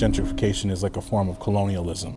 gentrification is like a form of colonialism.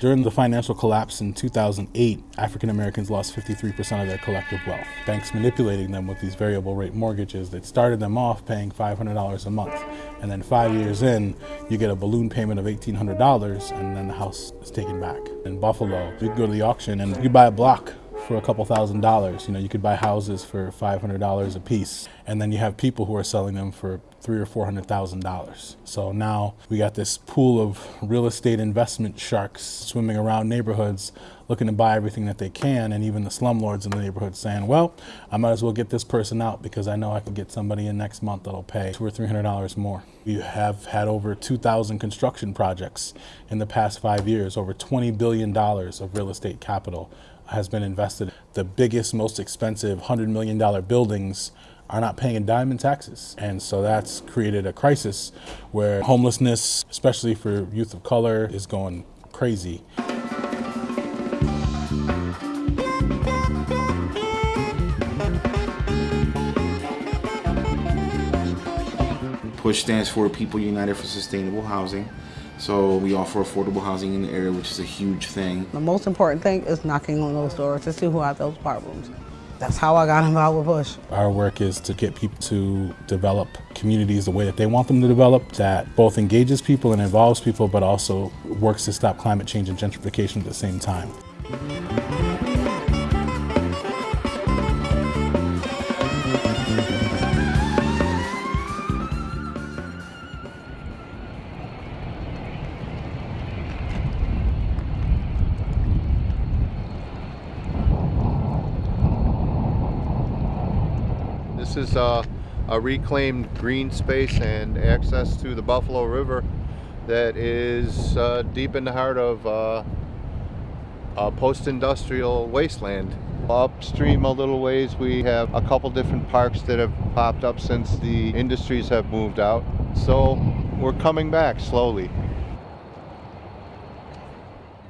During the financial collapse in 2008, African Americans lost 53% of their collective wealth. Banks manipulating them with these variable rate mortgages that started them off paying $500 a month. And then five years in, you get a balloon payment of $1,800 and then the house is taken back. In Buffalo, you go to the auction and you buy a block for a couple thousand dollars. You know, you could buy houses for $500 a piece. And then you have people who are selling them for three or four hundred thousand dollars. So now we got this pool of real estate investment sharks swimming around neighborhoods looking to buy everything that they can and even the slumlords in the neighborhood saying, well, I might as well get this person out because I know I can get somebody in next month that'll pay two or three hundred dollars more. We have had over 2,000 construction projects in the past five years, over $20 billion of real estate capital has been invested. The biggest, most expensive $100 million buildings are not paying a dime in taxes. And so that's created a crisis where homelessness, especially for youth of color, is going crazy. PUSH stands for People United for Sustainable Housing. So we offer affordable housing in the area, which is a huge thing. The most important thing is knocking on those doors to see who have those problems. That's how I got involved with PUSH. Our work is to get people to develop communities the way that they want them to develop, that both engages people and involves people, but also works to stop climate change and gentrification at the same time. A reclaimed green space and access to the Buffalo River that is uh, deep in the heart of uh, a post-industrial wasteland. Upstream a little ways we have a couple different parks that have popped up since the industries have moved out. So we're coming back slowly.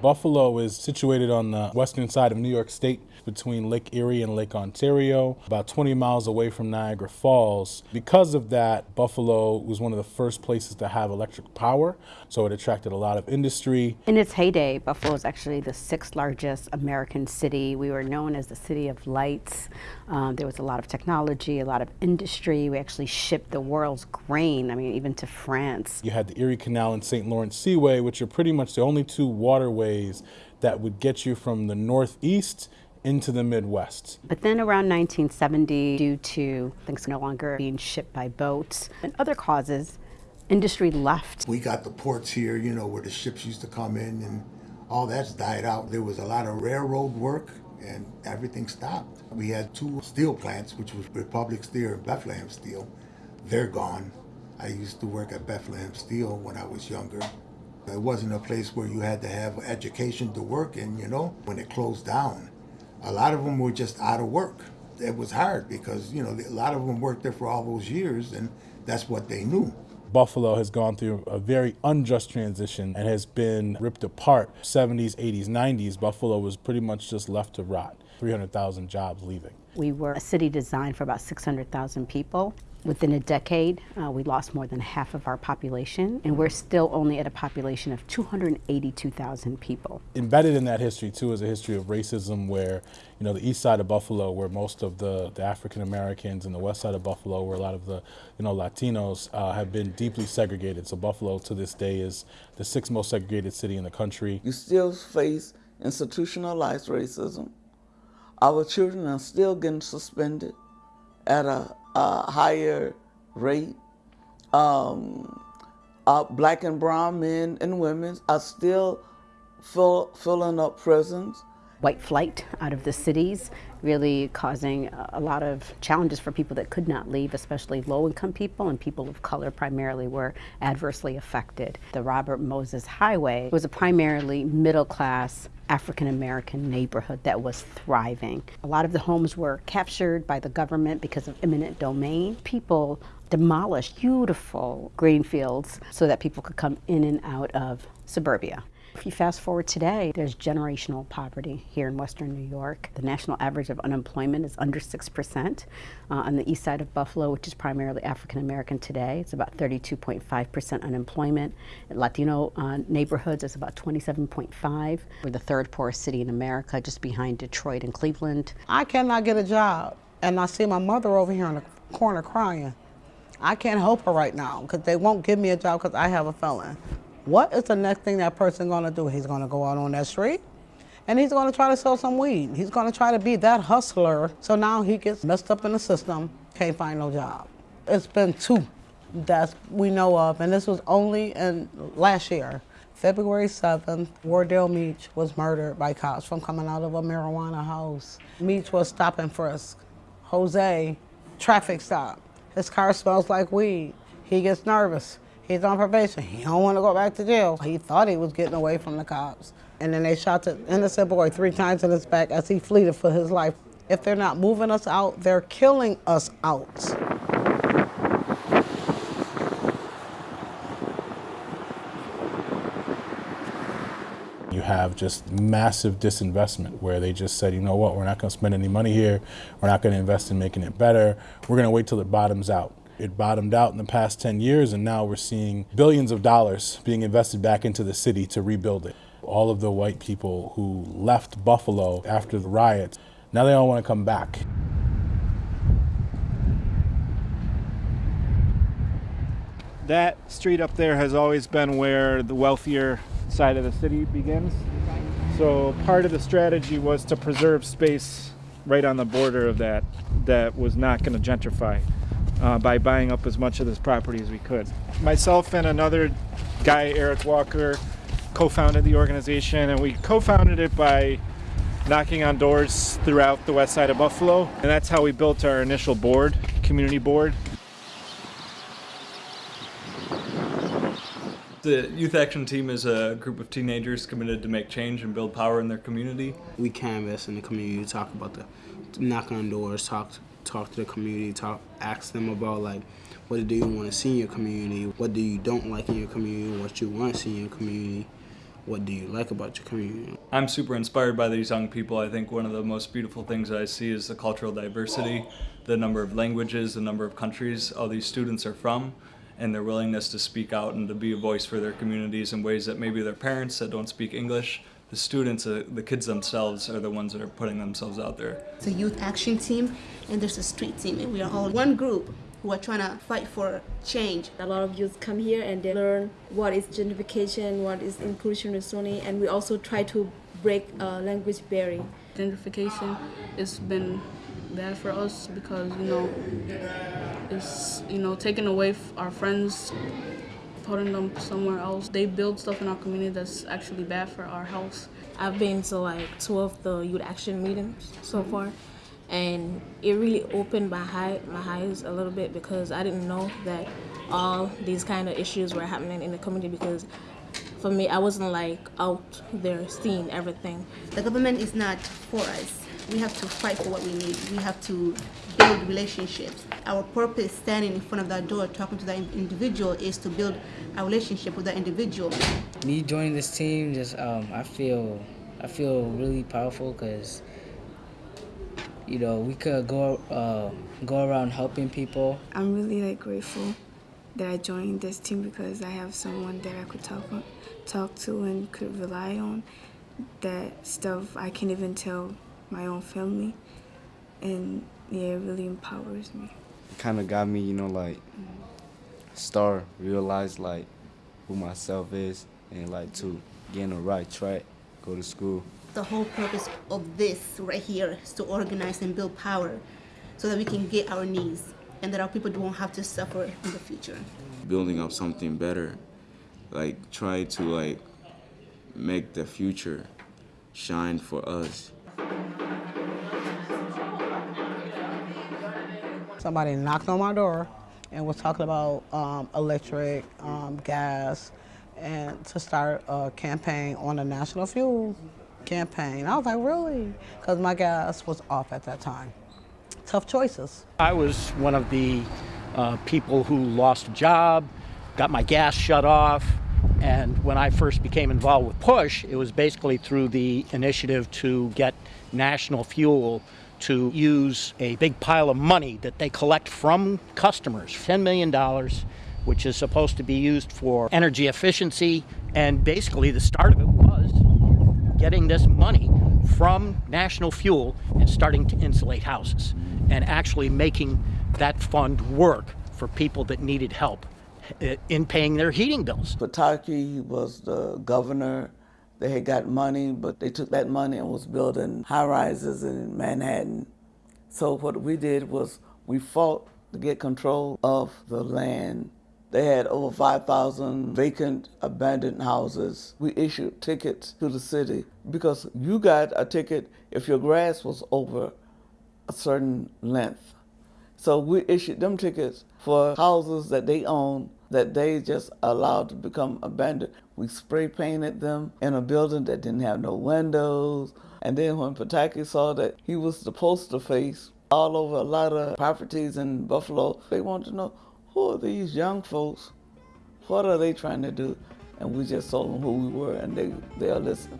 Buffalo is situated on the western side of New York State between Lake Erie and Lake Ontario, about 20 miles away from Niagara Falls. Because of that, Buffalo was one of the first places to have electric power, so it attracted a lot of industry. In its heyday, Buffalo was actually the sixth largest American city. We were known as the city of lights. Um, there was a lot of technology, a lot of industry. We actually shipped the world's grain, I mean, even to France. You had the Erie Canal and St. Lawrence Seaway, which are pretty much the only two waterways that would get you from the northeast into the Midwest. But then around 1970, due to things no longer being shipped by boats and other causes, industry left. We got the ports here, you know, where the ships used to come in and all that's died out. There was a lot of railroad work and everything stopped. We had two steel plants, which was Republic Steel and Bethlehem Steel. They're gone. I used to work at Bethlehem Steel when I was younger. It wasn't a place where you had to have education to work in, you know, when it closed down a lot of them were just out of work. It was hard because, you know, a lot of them worked there for all those years and that's what they knew. Buffalo has gone through a very unjust transition and has been ripped apart. 70s, 80s, 90s, Buffalo was pretty much just left to rot. 300,000 jobs leaving. We were a city designed for about 600,000 people. Within a decade, uh, we lost more than half of our population, and we're still only at a population of 282,000 people. Embedded in that history, too, is a history of racism where, you know, the east side of Buffalo, where most of the, the African Americans, and the west side of Buffalo, where a lot of the, you know, Latinos uh, have been deeply segregated. So Buffalo, to this day, is the sixth most segregated city in the country. You still face institutionalized racism. Our children are still getting suspended at a uh, higher rate. Um, uh, black and brown men and women are still fill, filling up prisons. White flight out of the cities really causing a lot of challenges for people that could not leave, especially low-income people and people of color primarily were adversely affected. The Robert Moses Highway was a primarily middle-class African-American neighborhood that was thriving. A lot of the homes were captured by the government because of eminent domain. People demolished beautiful green fields so that people could come in and out of suburbia. If you fast forward today, there's generational poverty here in Western New York. The national average of unemployment is under 6%. Uh, on the east side of Buffalo, which is primarily African American today, it's about 32.5% unemployment. In Latino uh, neighborhoods, it's about 27.5. We're the third poorest city in America, just behind Detroit and Cleveland. I cannot get a job, and I see my mother over here in the corner crying. I can't help her right now because they won't give me a job because I have a felon. What is the next thing that person gonna do? He's gonna go out on that street and he's gonna try to sell some weed. He's gonna try to be that hustler. So now he gets messed up in the system, can't find no job. It's been two that we know of, and this was only in last year. February 7th, Wardell Meach was murdered by cops from coming out of a marijuana house. Meach was stop and frisk. Jose, traffic stop. His car smells like weed. He gets nervous. He's on probation. He don't want to go back to jail. He thought he was getting away from the cops. And then they shot the innocent boy three times in his back as he fled for his life. If they're not moving us out, they're killing us out. You have just massive disinvestment where they just said, you know what, we're not going to spend any money here. We're not going to invest in making it better. We're going to wait till it bottoms out. It bottomed out in the past 10 years, and now we're seeing billions of dollars being invested back into the city to rebuild it. All of the white people who left Buffalo after the riots, now they all want to come back. That street up there has always been where the wealthier side of the city begins. So part of the strategy was to preserve space right on the border of that that was not going to gentrify uh, by buying up as much of this property as we could. Myself and another guy, Eric Walker, co-founded the organization and we co-founded it by knocking on doors throughout the west side of Buffalo and that's how we built our initial board, community board. The Youth Action Team is a group of teenagers committed to make change and build power in their community. We canvas in the community, talk about the, knock on doors, talk talk to the community, talk, ask them about like, what do you want to see in your community? What do you don't like in your community? What you want to see in your community? What do you like about your community? I'm super inspired by these young people. I think one of the most beautiful things I see is the cultural diversity, the number of languages, the number of countries all these students are from and their willingness to speak out and to be a voice for their communities in ways that maybe their parents that don't speak English, the students, uh, the kids themselves are the ones that are putting themselves out there. It's a youth action team and there's a street team and we are all one group who are trying to fight for change. A lot of youth come here and they learn what is gentrification, what is inclusion inclusionary and we also try to break uh, language barrier. Gentrification has been bad for us because, you know, it's, you know, taking away our friends, putting them somewhere else. They build stuff in our community that's actually bad for our health. I've been to like two of the youth action meetings so far and it really opened my, high, my eyes a little bit because I didn't know that all these kind of issues were happening in the community because for me I wasn't like out there seeing everything. The government is not for us we have to fight for what we need. We have to build relationships. Our purpose standing in front of that door talking to that individual is to build a relationship with that individual. Me joining this team, just um, I feel I feel really powerful because you know we could go uh, go around helping people. I'm really like grateful that I joined this team because I have someone that I could talk talk to and could rely on. That stuff I can't even tell my own family and yeah it really empowers me. It kind of got me you know like start realize like who myself is and like to get on the right track go to school. The whole purpose of this right here is to organize and build power so that we can get our needs and that our people won't have to suffer in the future. Building up something better like try to like make the future shine for us somebody knocked on my door and was talking about um, electric, um, gas, and to start a campaign on a national fuel campaign. I was like, really? Because my gas was off at that time. Tough choices. I was one of the uh, people who lost a job, got my gas shut off, And when I first became involved with PUSH, it was basically through the initiative to get National Fuel to use a big pile of money that they collect from customers, $10 million, which is supposed to be used for energy efficiency. And basically, the start of it was getting this money from National Fuel and starting to insulate houses and actually making that fund work for people that needed help uh, in paying their heating bills. Pataki was the governor. They had got money, but they took that money and was building high rises in Manhattan. So what we did was we fought to get control of the land. They had over 5,000 vacant, abandoned houses. We issued tickets to the city because you got a ticket if your grass was over a certain length. So we issued them tickets for houses that they own that they just allowed to become abandoned. We spray painted them in a building that didn't have no windows. And then when Pataki saw that he was the poster face all over a lot of properties in Buffalo, they wanted to know who are these young folks? What are they trying to do? And we just told them who we were, and they they'll listen.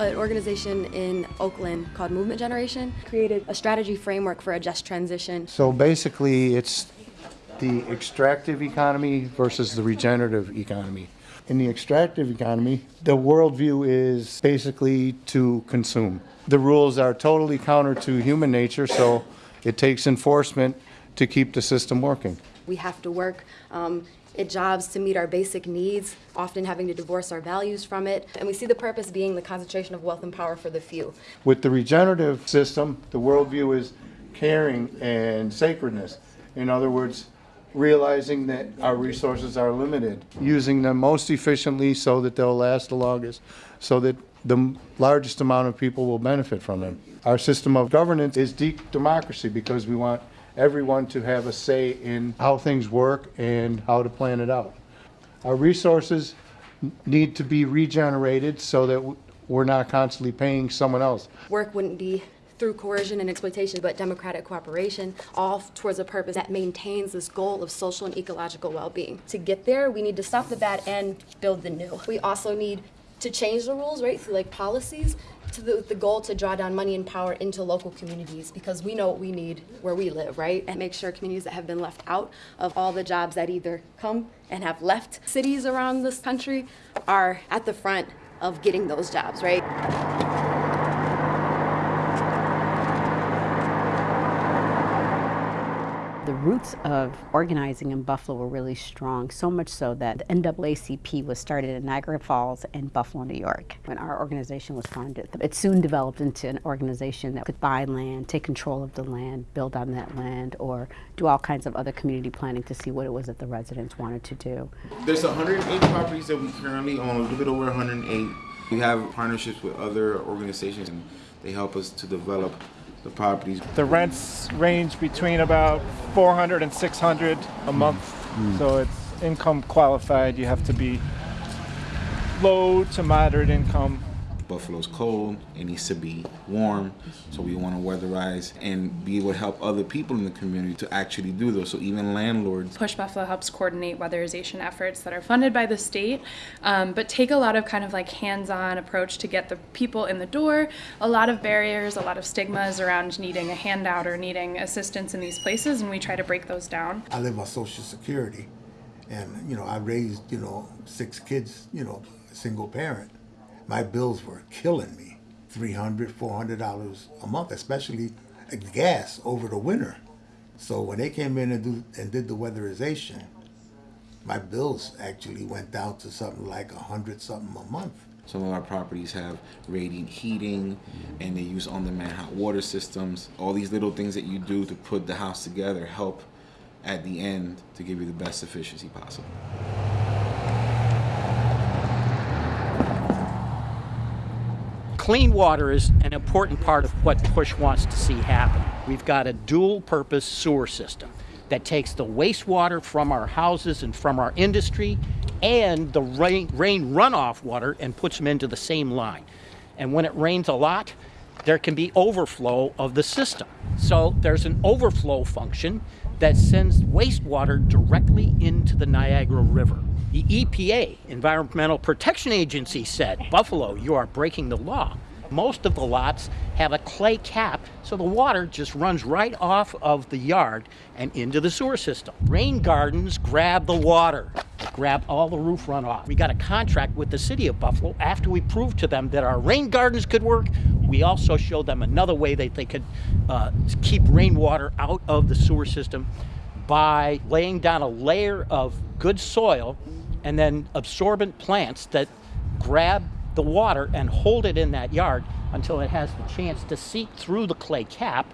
An organization in Oakland called Movement Generation created a strategy framework for a just transition. So basically, it's the extractive economy versus the regenerative economy. In the extractive economy, the worldview is basically to consume. The rules are totally counter to human nature, so it takes enforcement to keep the system working. We have to work um, at jobs to meet our basic needs, often having to divorce our values from it. And we see the purpose being the concentration of wealth and power for the few. With the regenerative system, the worldview is caring and sacredness. In other words, realizing that our resources are limited, using them most efficiently so that they'll last the longest, so that the largest amount of people will benefit from them. Our system of governance is deep democracy because we want everyone to have a say in how things work and how to plan it out. Our resources need to be regenerated so that we're not constantly paying someone else. Work wouldn't be through coercion and exploitation, but democratic cooperation, all towards a purpose that maintains this goal of social and ecological well-being. To get there, we need to stop the bad and build the new. We also need to change the rules, right, through like policies, to the, the goal to draw down money and power into local communities because we know what we need where we live, right? And make sure communities that have been left out of all the jobs that either come and have left cities around this country are at the front of getting those jobs, right? Roots of organizing in Buffalo were really strong, so much so that the NAACP was started in Niagara Falls and Buffalo, New York. When our organization was founded, it soon developed into an organization that could buy land, take control of the land, build on that land, or do all kinds of other community planning to see what it was that the residents wanted to do. There's 108 properties that we currently own, a little bit over 108. We have partnerships with other organizations and they help us to develop the properties. The rents range between about 400 and 600 a month. Mm. So it's income qualified. You have to be low to moderate income. Buffalo's cold, it needs to be warm, so we want to weatherize and be able to help other people in the community to actually do those. So even landlords. Push Buffalo helps coordinate weatherization efforts that are funded by the state, um, but take a lot of kind of like hands-on approach to get the people in the door. A lot of barriers, a lot of stigmas around needing a handout or needing assistance in these places, and we try to break those down. I live on Social Security, and you know I raised you know six kids, you know, single parent my bills were killing me. $300, $400 a month, especially gas over the winter. So when they came in and, do, and did the weatherization, my bills actually went down to something like a hundred something a month. Some of our properties have radiant heating and they use on-demand hot water systems. All these little things that you do to put the house together help at the end to give you the best efficiency possible. Clean water is an important part of what PUSH wants to see happen. We've got a dual purpose sewer system that takes the wastewater from our houses and from our industry and the rain, rain runoff water and puts them into the same line. And when it rains a lot, there can be overflow of the system. So there's an overflow function that sends wastewater directly into the Niagara River. The EPA, Environmental Protection Agency, said, Buffalo, you are breaking the law. Most of the lots have a clay cap, so the water just runs right off of the yard and into the sewer system. Rain gardens grab the water, grab all the roof runoff. We got a contract with the city of Buffalo. After we proved to them that our rain gardens could work, we also showed them another way that they could uh, keep rainwater out of the sewer system by laying down a layer of good soil and then absorbent plants that grab the water and hold it in that yard until it has the chance to seep through the clay cap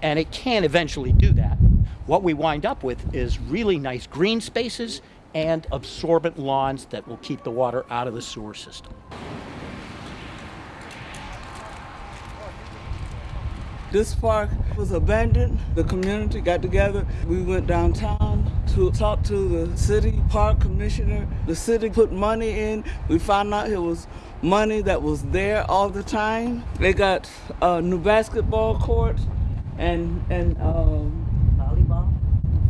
and it can eventually do that. What we wind up with is really nice green spaces and absorbent lawns that will keep the water out of the sewer system. This park was abandoned. The community got together. We went downtown to talk to the city park commissioner. The city put money in. We found out it was money that was there all the time. They got a new basketball court and and um, volleyball.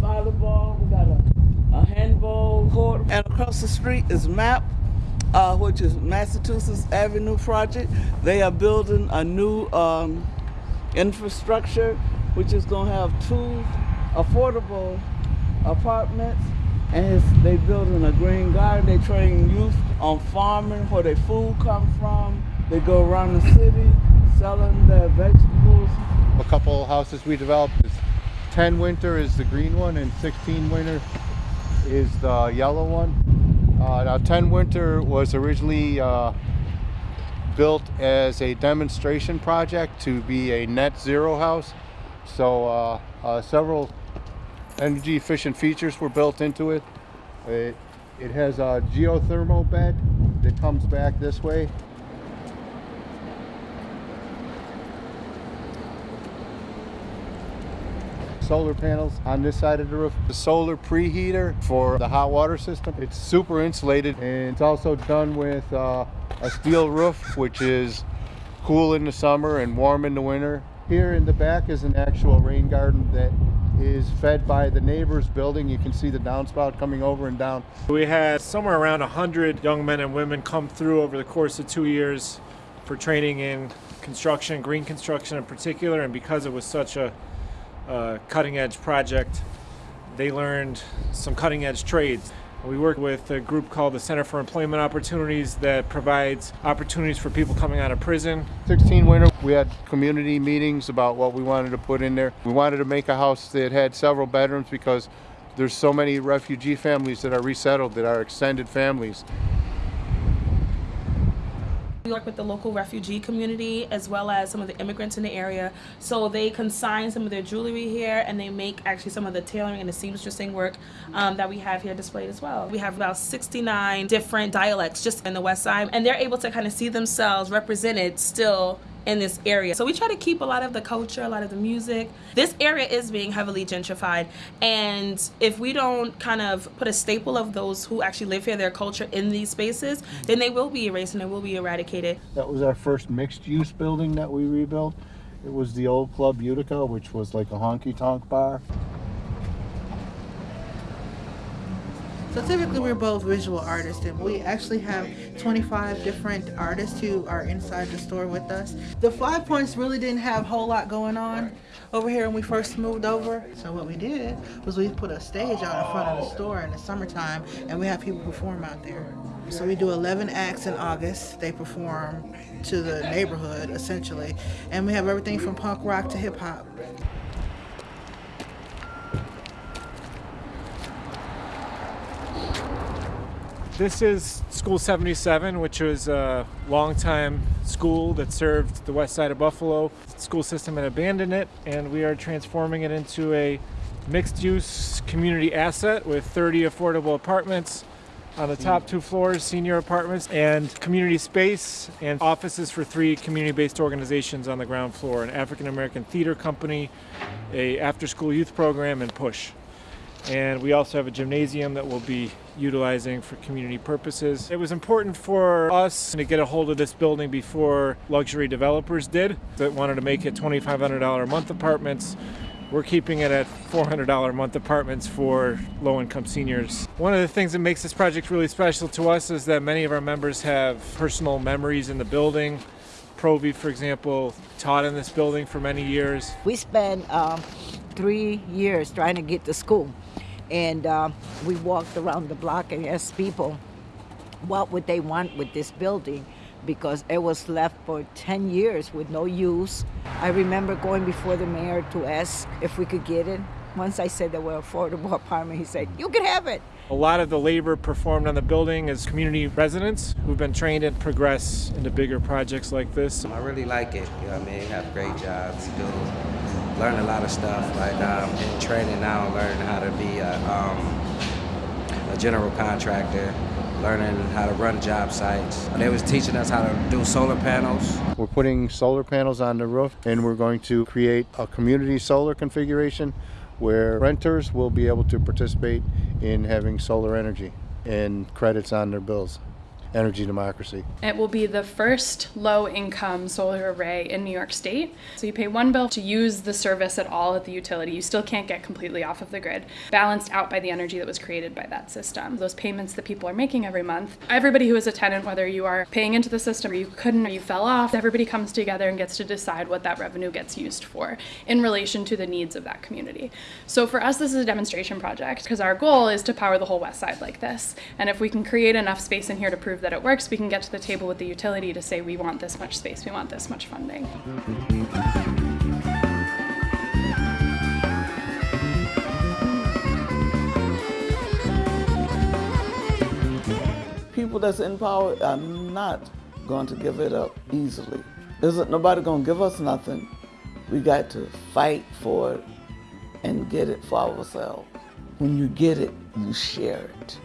Volleyball. We got a, a handball court. And across the street is MAP. Uh, which is Massachusetts Avenue Project. They are building a new um, infrastructure, which is going to have two affordable apartments. And they building a green garden. They train youth on farming, where their food come from. They go around the city selling their vegetables. A couple houses we developed is 10 winter is the green one and 16 winter is the yellow one. Uh, now 10 winter was originally uh, built as a demonstration project to be a net zero house. So uh, uh, several energy efficient features were built into it. It, it has a geothermal bed that comes back this way. Solar panels on this side of the roof. The solar preheater for the hot water system. It's super insulated and it's also done with uh, a steel roof, which is cool in the summer and warm in the winter. Here in the back is an actual rain garden that is fed by the neighbor's building. You can see the downspout coming over and down. We had somewhere around 100 young men and women come through over the course of two years for training in construction, green construction in particular, and because it was such a cutting edge project, they learned some cutting edge trades. We work with a group called the Center for Employment Opportunities that provides opportunities for people coming out of prison. 16 winter, we had community meetings about what we wanted to put in there. We wanted to make a house that had several bedrooms because there's so many refugee families that are resettled that are extended families. We work with the local refugee community as well as some of the immigrants in the area. So they consign some of their jewelry here and they make actually some of the tailoring and the seamstressing work um, that we have here displayed as well. We have about 69 different dialects just in the West Side and they're able to kind of see themselves represented still in this area. So we try to keep a lot of the culture, a lot of the music. This area is being heavily gentrified and if we don't kind of put a staple of those who actually live here, their culture in these spaces, then they will be erased and they will be eradicated. That was our first mixed use building that we rebuilt. It was the old Club Utica, which was like a honky tonk bar. So typically we're both visual artists and we actually have 25 different artists who are inside the store with us. The Five Points really didn't have a whole lot going on over here when we first moved over. So what we did was we put a stage out in front of the store in the summertime and we have people perform out there. So we do 11 acts in August. They perform to the neighborhood essentially. And we have everything from punk rock to hip hop. This is School 77, which was a longtime school that served the west side of Buffalo. The school system had abandoned it, and we are transforming it into a mixed-use community asset with 30 affordable apartments on the top two floors, senior apartments, and community space and offices for three community-based organizations on the ground floor, an African-American theater company, a after-school youth program, and PUSH. And we also have a gymnasium that we'll be utilizing for community purposes. It was important for us to get a hold of this building before luxury developers did that wanted to make it $2,500 a month apartments. We're keeping it at $400 a month apartments for low income seniors. One of the things that makes this project really special to us is that many of our members have personal memories in the building. Provi, for example, taught in this building for many years. We spent um, three years trying to get to school, and uh, we walked around the block and asked people what would they want with this building because it was left for 10 years with no use. I remember going before the mayor to ask if we could get it. Once I said there were affordable apartment, he said, you can have it. A lot of the labor performed on the building is community residents who've been trained and progress into bigger projects like this. I really like it. You know what I mean? Have great jobs, do learn a lot of stuff. Like um, in training now, learning how to be a, um, a general contractor, learning how to run job sites. They was teaching us how to do solar panels. We're putting solar panels on the roof and we're going to create a community solar configuration where renters will be able to participate in having solar energy and credits on their bills. Energy democracy. It will be the first low income solar array in New York State. So you pay one bill to use the service at all at the utility. You still can't get completely off of the grid, balanced out by the energy that was created by that system. Those payments that people are making every month, everybody who is a tenant, whether you are paying into the system or you couldn't or you fell off, everybody comes together and gets to decide what that revenue gets used for in relation to the needs of that community. So for us, this is a demonstration project because our goal is to power the whole west side like this. And if we can create enough space in here to prove that it works, we can get to the table with the utility to say we want this much space, we want this much funding. People that's in power are not going to give it up easily. Isn't nobody going to give us nothing. We got to fight for it and get it for ourselves. When you get it, you share it.